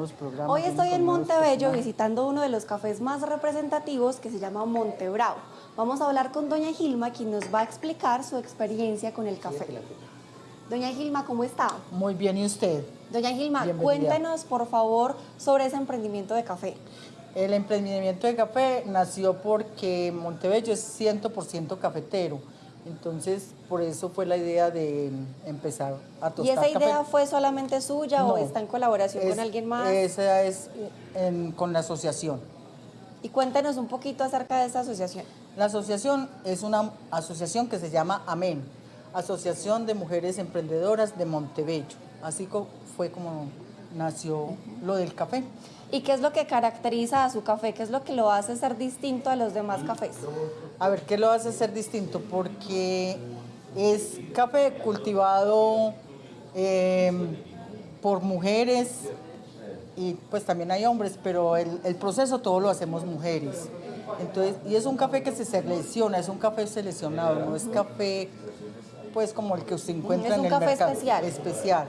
nuevos programas. Hoy estoy en Montebello visitando uno de los cafés más representativos que se llama Montebravo. Vamos a hablar con doña Gilma, quien nos va a explicar su experiencia con el café. Doña Gilma, ¿cómo está? Muy bien, ¿y usted? Doña Gilma, Bienvenida. cuéntenos por favor sobre ese emprendimiento de café. El emprendimiento de café nació porque Montebello es 100% cafetero. Entonces, por eso fue la idea de empezar a tostar ¿Y esa idea café. fue solamente suya No, o está en colaboración Es- con alguien más? Esa es en- con la asociación. Y cuéntenos un poquito acerca de esta asociación. La asociación es una asociación que se llama AMEN, Asociación de Mujeres Emprendedoras de Montebello. Así fue como nació lo del café. ¿Y qué es lo que caracteriza a su café? ¿Qué es lo que lo hace ser distinto a los demás cafés? A ver, ¿qué lo hace ser distinto? Porque es café cultivado eh, por mujeres y pues también hay hombres, pero el, el proceso todo lo hacemos mujeres. Entonces, y es un café que se selecciona, es un café seleccionado, no es café pues como el que usted encuentra Es en un el café mercado. especial. Especial.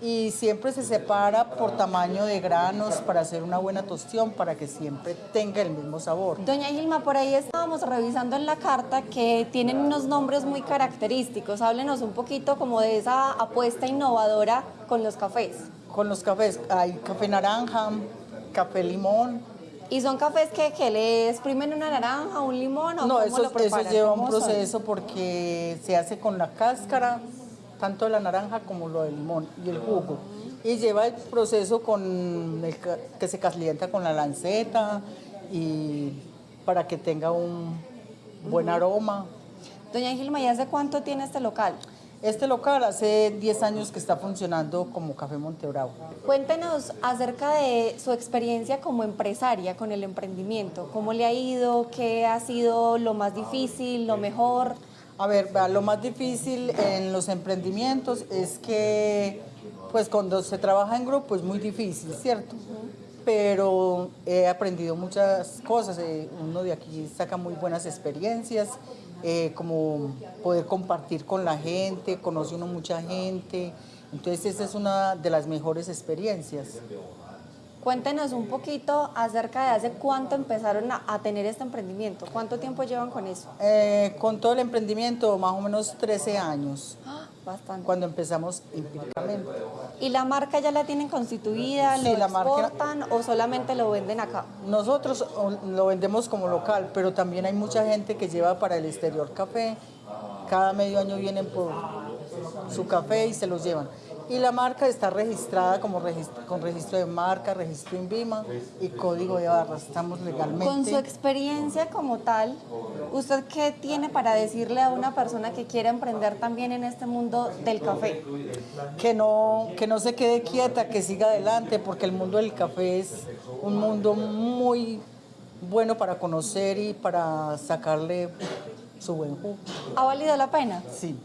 Y siempre se separa por tamaño de granos para hacer una buena tostión, para que siempre tenga el mismo sabor. Doña Gilma, por ahí estábamos revisando en la carta que tienen unos nombres muy característicos. Háblenos un poquito como de esa apuesta innovadora con los cafés. Con los cafés hay café naranja, café limón. ¿Y son cafés que, que le exprimen una naranja, un limón o No, cómo eso, lo eso lleva un proceso porque se hace con la cáscara, tanto la naranja como lo del limón y el jugo. Y lleva el proceso con el que se calienta con la lanceta y para que tenga un buen aroma. Doña Gilma, ¿y hace cuánto tiene este local? Este local hace 10 años que está funcionando como Café Montebravo. Cuéntenos acerca de su experiencia como empresaria con el emprendimiento. ¿Cómo le ha ido? ¿Qué ha sido lo más difícil, lo mejor? A ver, lo más difícil en los emprendimientos es que, pues cuando se trabaja en grupo es muy difícil, ¿cierto? Pero he aprendido muchas cosas. eh, uno de aquí saca muy buenas experiencias, eh, como poder compartir con la gente, conoce uno mucha gente. Entonces esa es una de las mejores experiencias. Cuéntenos un poquito acerca de hace cuánto empezaron a, a tener este emprendimiento. ¿Cuánto tiempo llevan con eso? Eh, con todo el emprendimiento, más o menos 13 años, ¡Ah! Bastante. cuando empezamos empíricamente. ¿Y la marca ya la tienen constituida? Sí, ¿Lo la marca- exportan o solamente lo venden acá? Nosotros lo vendemos como local, pero también hay mucha gente que lleva para el exterior café. Cada medio año vienen por su café y se los llevan. Y la marca está registrada como registro, con registro de marca, registro INVIMA y código de barras. Estamos legalmente. Con su experiencia como tal, ¿usted qué tiene para decirle a una persona que quiera emprender también en este mundo del café? que no, que no se quede quieta, que siga adelante, porque el mundo del café es un mundo muy bueno para conocer y para sacarle su buen jugo. ¿Ha valido la pena? Sí.